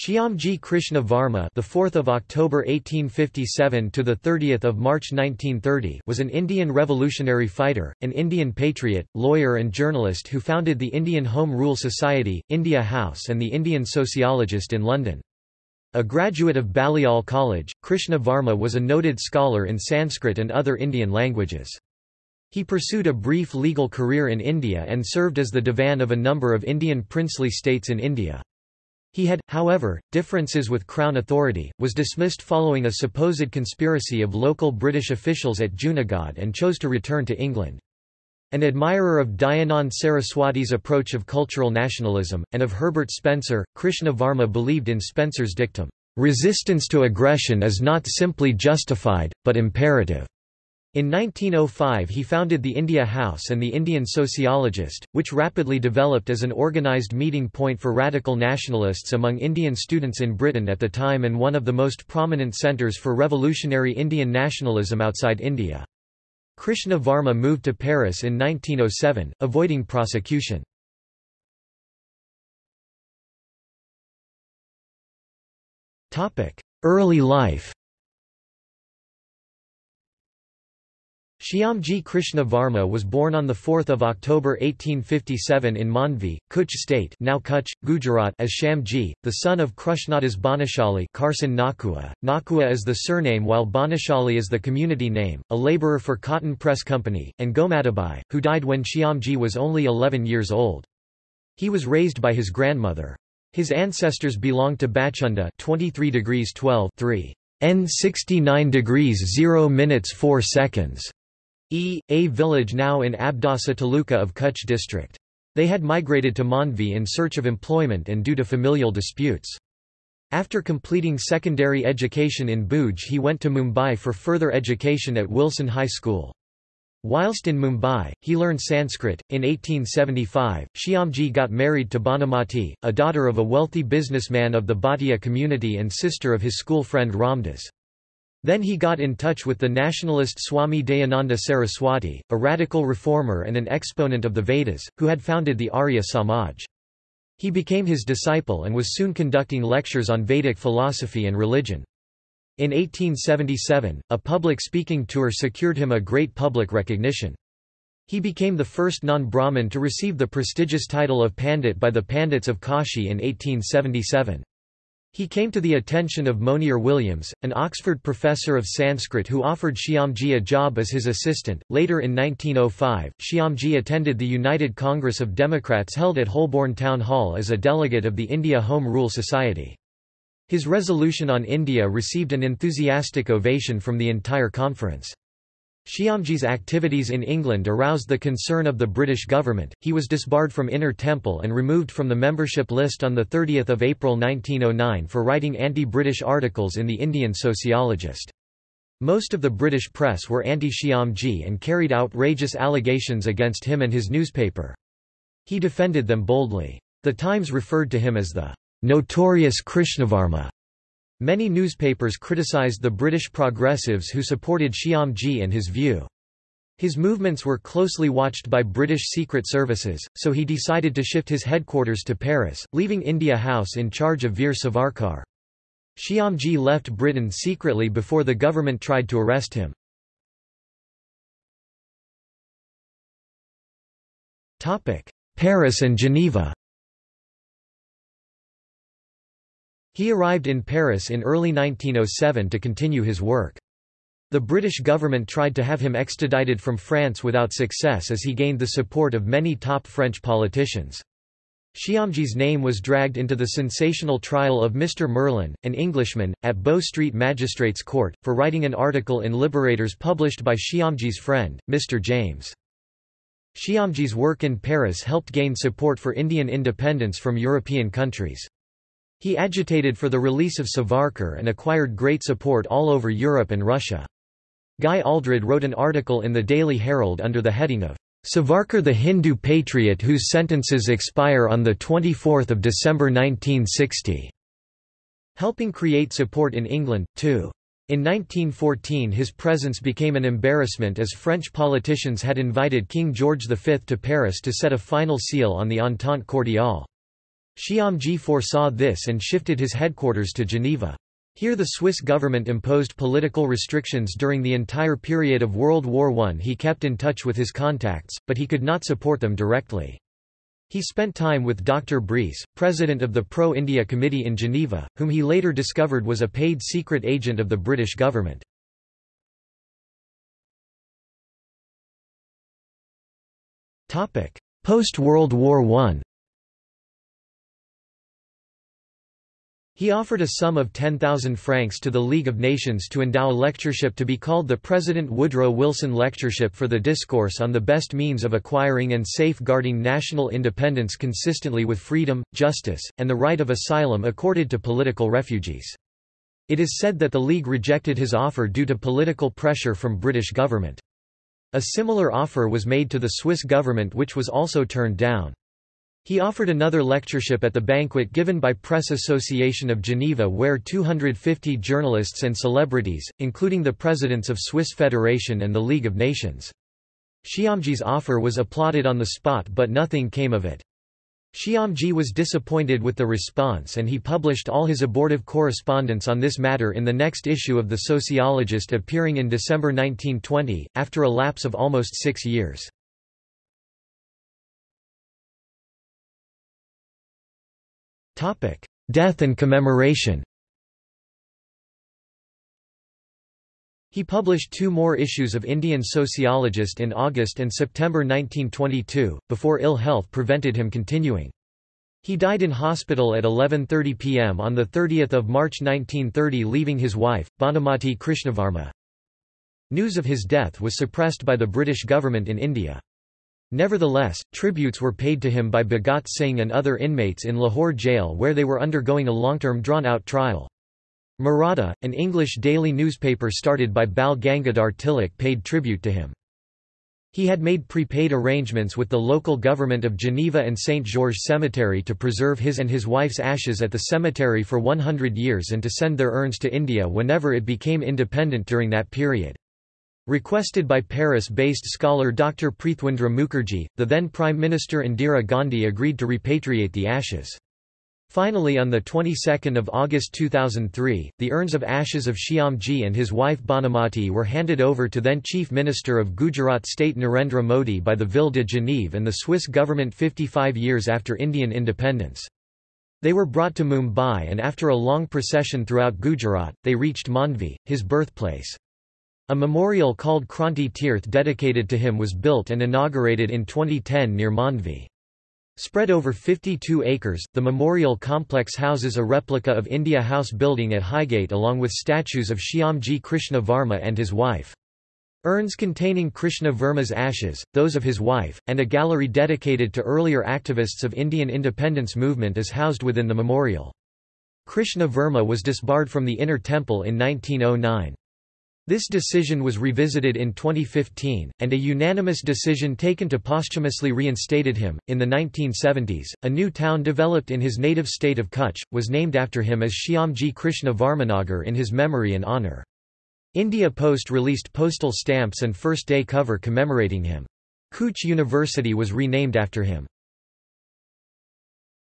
Shyamji Krishna Varma, the 4th of October 1857 to the 30th of March 1930, was an Indian revolutionary fighter, an Indian patriot, lawyer and journalist who founded the Indian Home Rule Society, India House and the Indian Sociologist in London. A graduate of Balliol College, Krishna Varma was a noted scholar in Sanskrit and other Indian languages. He pursued a brief legal career in India and served as the Divan of a number of Indian princely states in India. He had, however, differences with Crown authority, was dismissed following a supposed conspiracy of local British officials at Junagadh and chose to return to England. An admirer of Dayanand Saraswati's approach of cultural nationalism, and of Herbert Spencer, Krishna Varma believed in Spencer's dictum, "...resistance to aggression is not simply justified, but imperative." In 1905 he founded the India House and the Indian Sociologist, which rapidly developed as an organised meeting point for radical nationalists among Indian students in Britain at the time and one of the most prominent centres for revolutionary Indian nationalism outside India. Krishna Varma moved to Paris in 1907, avoiding prosecution. Early life Shyamji Krishna Varma was born on 4 October 1857 in Mandvi, Kutch state now Kutch, Gujarat as Shyamji, the son of Krishnadas Bhanushali Karsan Nakhua. Nakhua is the surname while Bhanushali is the community name, a labourer for Cotton Press Company, and Gomatibai, who died when Shyamji was only 11 years old. He was raised by his grandmother. His ancestors belonged to Bachunda 23 degrees 12 3. N 69 degrees 0 minutes 4 seconds. E. A village now in Abdasa Taluka of Kutch district. They had migrated to Mandvi in search of employment and due to familial disputes. After completing secondary education in Bhuj he went to Mumbai for further education at Wilson High School. Whilst in Mumbai, he learned Sanskrit. In 1875, Shyamji got married to Bhanumati, a daughter of a wealthy businessman of the Bhatia community and sister of his school friend Ramdas. Then he got in touch with the nationalist Swami Dayananda Saraswati, a radical reformer and an exponent of the Vedas, who had founded the Arya Samaj. He became his disciple and was soon conducting lectures on Vedic philosophy and religion. In 1877, a public speaking tour secured him a great public recognition. He became the first non-Brahmin to receive the prestigious title of Pandit by the Pandits of Kashi in 1877. He came to the attention of Monier Williams, an Oxford professor of Sanskrit who offered Shyamji a job as his assistant. Later in 1905, Shyamji attended the United Congress of Democrats held at Holborn Town Hall as a delegate of the India Home Rule Society. His resolution on India received an enthusiastic ovation from the entire conference. Shyamji's activities in England aroused the concern of the British government. He was disbarred from Inner Temple and removed from the membership list on 30 April 1909 for writing anti-British articles in the Indian Sociologist. Most of the British press were anti-Shyamji and carried outrageous allegations against him and his newspaper. He defended them boldly. The Times referred to him as the notorious Krishnavarma Many newspapers criticized the British progressives who supported Shyamji and his view. His movements were closely watched by British secret services, so he decided to shift his headquarters to Paris, leaving India House in charge of Veer Savarkar. Shyamji left Britain secretly before the government tried to arrest him. Paris and Geneva He arrived in Paris in early 1907 to continue his work. The British government tried to have him extradited from France without success as he gained the support of many top French politicians. Shyamji's name was dragged into the sensational trial of Mr. Merlin, an Englishman, at Bow Street Magistrates Court, for writing an article in Liberators published by Shyamji's friend, Mr. James. Shyamji's work in Paris helped gain support for Indian independence from European countries. He agitated for the release of Savarkar and acquired great support all over Europe and Russia. Guy Aldred wrote an article in the Daily Herald under the heading of Savarkar the Hindu patriot whose sentences expire on 24 December 1960, helping create support in England, too. In 1914 his presence became an embarrassment as French politicians had invited King George V to Paris to set a final seal on the Entente Cordiale. Shyamji foresaw this and shifted his headquarters to Geneva. Here the Swiss government imposed political restrictions during the entire period of World War I. He kept in touch with his contacts, but he could not support them directly. He spent time with Dr. Briess, president of the Pro-India Committee in Geneva, whom he later discovered was a paid secret agent of the British government. Post-World War I He offered a sum of 10,000 francs to the League of Nations to endow a lectureship to be called the President Woodrow Wilson Lectureship for the Discourse on the Best Means of Acquiring and Safeguarding National Independence consistently with freedom, justice, and the right of asylum accorded to political refugees. It is said that the League rejected his offer due to political pressure from British government. A similar offer was made to the Swiss government which was also turned down. He offered another lectureship at the banquet given by Press Association of Geneva where 250 journalists and celebrities, including the presidents of Swiss Federation and the League of Nations. Shyamji's offer was applauded on the spot but nothing came of it. Shyamji was disappointed with the response and he published all his abortive correspondence on this matter in the next issue of The Sociologist appearing in December 1920, after a lapse of almost six years. Death and commemoration He published two more issues of Indian Sociologist in August and September 1922, before ill health prevented him continuing. He died in hospital at 11.30 pm on 30 March 1930 leaving his wife, Bhanumati Krishnavarma. News of his death was suppressed by the British government in India. Nevertheless, tributes were paid to him by Bhagat Singh and other inmates in Lahore jail where they were undergoing a long-term drawn-out trial. Maratha, an English daily newspaper started by Bal Gangadhar Tilak paid tribute to him. He had made prepaid arrangements with the local government of Geneva and St. Georges Cemetery to preserve his and his wife's ashes at the cemetery for 100 years and to send their urns to India whenever it became independent during that period. Requested by Paris-based scholar Dr. Prithwindra Mukherjee, the then Prime Minister Indira Gandhi agreed to repatriate the ashes. Finally on the 22nd of August 2003, the urns of ashes of Shyamji and his wife Bhanumati were handed over to then Chief Minister of Gujarat State Narendra Modi by the Ville de Genève and the Swiss government 55 years after Indian independence. They were brought to Mumbai and after a long procession throughout Gujarat, they reached Mandvi, his birthplace. A memorial called Kranti Tirth dedicated to him was built and inaugurated in 2010 near Mandvi. Spread over 52 acres, the memorial complex houses a replica of India House building at Highgate along with statues of Shyamji Krishna Varma and his wife. Urns containing Krishna Varma's ashes, those of his wife, and a gallery dedicated to earlier activists of Indian independence movement is housed within the memorial. Krishna Varma was disbarred from the inner temple in 1909. This decision was revisited in 2015, and a unanimous decision taken to posthumously reinstated him. In the 1970s, a new town developed in his native state of Kutch, was named after him as Shyamji Krishna Varmanagar in his memory and honour. India Post released postal stamps and first day cover commemorating him. Kutch University was renamed after him.